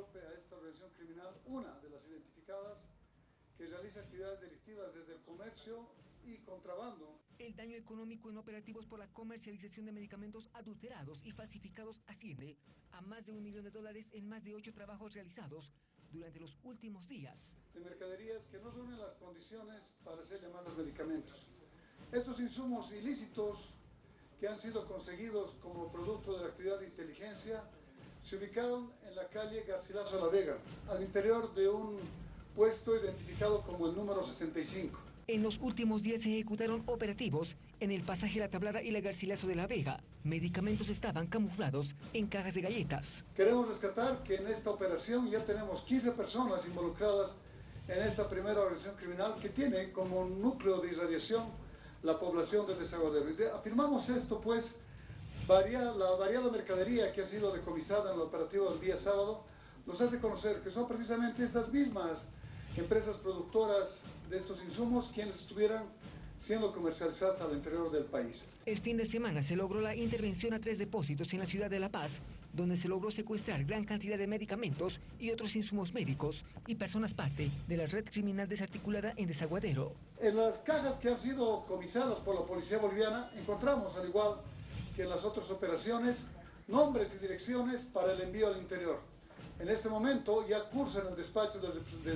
golpe a esta organización criminal, una de las identificadas que realiza actividades delictivas desde el comercio y contrabando. El daño económico en operativos por la comercialización de medicamentos adulterados y falsificados asciende a más de un millón de dólares en más de ocho trabajos realizados durante los últimos días. De mercaderías que no reúnen las condiciones para ser llamadas medicamentos. Estos insumos ilícitos que han sido conseguidos como producto de la actividad de inteligencia se ubicaron en la calle Garcilaso La Vega, al interior de un puesto identificado como el número 65. En los últimos días se ejecutaron operativos en el pasaje La Tablada y la Garcilaso de la Vega. Medicamentos estaban camuflados en cajas de galletas. Queremos rescatar que en esta operación ya tenemos 15 personas involucradas en esta primera organización criminal que tiene como núcleo de irradiación la población de Desaguadero. Afirmamos esto pues, varia, la variada mercadería que ha sido decomisada en el operativo del día sábado nos hace conocer que son precisamente estas mismas empresas productoras de estos insumos quienes estuvieran siendo comercializadas al interior del país. El fin de semana se logró la intervención a tres depósitos en la ciudad de La Paz, donde se logró secuestrar gran cantidad de medicamentos y otros insumos médicos y personas parte de la red criminal desarticulada en Desaguadero. En las cajas que han sido comisadas por la policía boliviana encontramos, al igual que en las otras operaciones, nombres y direcciones para el envío al interior. En este momento ya cursa en el despacho del,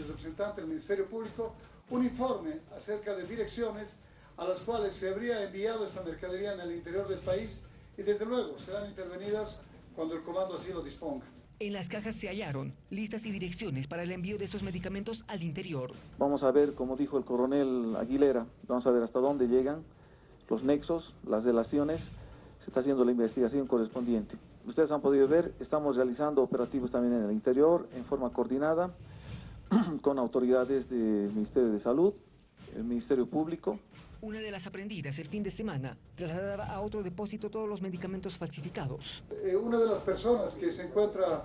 representante del Ministerio Público un informe acerca de direcciones a las cuales se habría enviado esta mercadería en el interior del país y desde luego serán intervenidas cuando el comando así lo disponga. En las cajas se hallaron listas y direcciones para el envío de estos medicamentos al interior. Vamos a ver, como dijo el coronel Aguilera, vamos a ver hasta dónde llegan los nexos, las relaciones, se está haciendo la investigación correspondiente ustedes han podido ver, estamos realizando operativos también en el interior, en forma coordinada, con autoridades del Ministerio de Salud, el Ministerio Público. Una de las aprendidas el fin de semana trasladaba a otro depósito todos los medicamentos falsificados. Eh, una de las personas que se encuentra,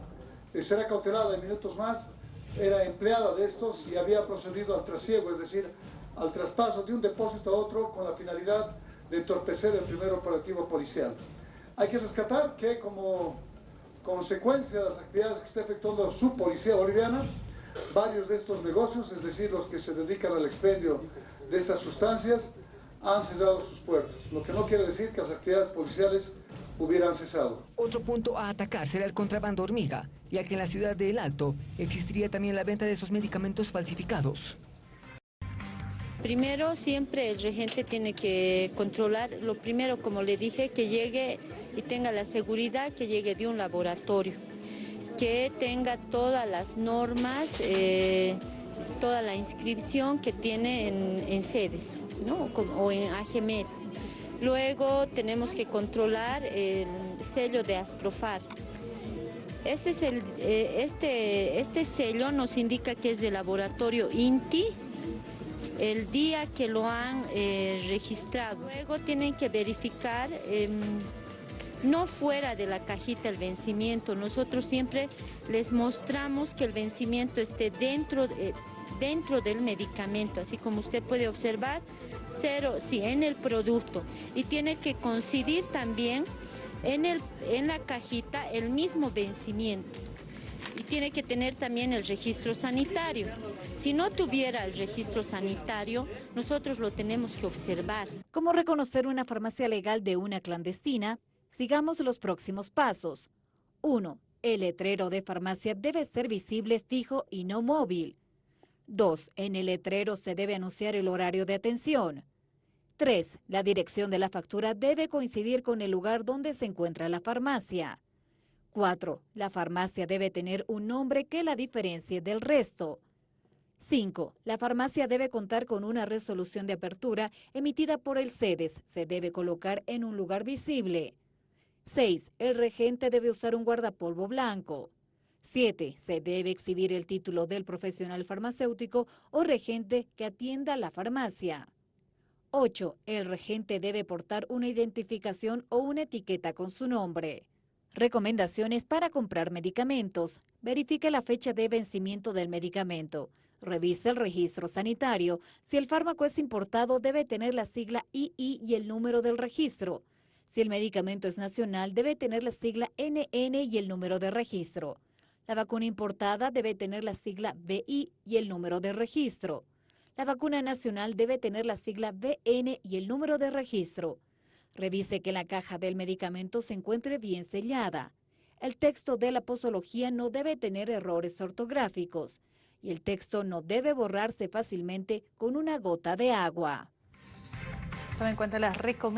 eh, será cautelada en minutos más, era empleada de estos y había procedido al trasiego, es decir, al traspaso de un depósito a otro con la finalidad de entorpecer el primer operativo policial. Hay que rescatar que como consecuencia de las actividades que está efectuando su policía boliviana, varios de estos negocios, es decir, los que se dedican al expendio de estas sustancias, han cerrado sus puertas, lo que no quiere decir que las actividades policiales hubieran cesado. Otro punto a atacar será el contrabando hormiga, ya que en la ciudad de El Alto existiría también la venta de esos medicamentos falsificados. Primero, siempre el regente tiene que controlar, lo primero, como le dije, que llegue y tenga la seguridad que llegue de un laboratorio, que tenga todas las normas, eh, toda la inscripción que tiene en, sedes o en AGMET. Luego tenemos que controlar el sello de Asprofar. Este, es el, eh, este, este sello nos indica que es de laboratorio INTI, el día que lo han eh, registrado. Luego tienen que verificar, em, no fuera de la cajita el vencimiento, nosotros siempre les mostramos que el vencimiento esté dentro, dentro del medicamento, así como usted puede observar, cero, sí, en el producto. Y tiene que coincidir también en, el, en la cajita el mismo vencimiento tiene que tener también el registro sanitario. Si no tuviera el registro sanitario, nosotros lo tenemos que observar. ¿Cómo reconocer una farmacia legal de una clandestina? Sigamos los próximos pasos. 1. El letrero de farmacia debe ser visible, fijo y no móvil. 2. En el letrero se debe anunciar el horario de atención. 3. La dirección de la factura debe coincidir con el lugar donde se encuentra la farmacia. 4. La farmacia debe tener un nombre que la diferencie del resto. 5. La farmacia debe contar con una resolución de apertura emitida por el CEDES. Se debe colocar en un lugar visible. 6. El regente debe usar un guardapolvo blanco. 7. Se debe exhibir el título del profesional farmacéutico o regente que atienda la farmacia. 8. El regente debe portar una identificación o una etiqueta con su nombre. Recomendaciones para comprar medicamentos. Verifique la fecha de vencimiento del medicamento. Revise el registro sanitario. Si el fármaco es importado, debe tener la sigla II y el número del registro. Si el medicamento es nacional, debe tener la sigla NN y el número de registro. La vacuna importada debe tener la sigla BI y el número de registro. La vacuna nacional debe tener la sigla BN y el número de registro. Revise que la caja del medicamento se encuentre bien sellada. El texto de la posología no debe tener errores ortográficos y el texto no debe borrarse fácilmente con una gota de agua. Tome en cuenta las recomendaciones.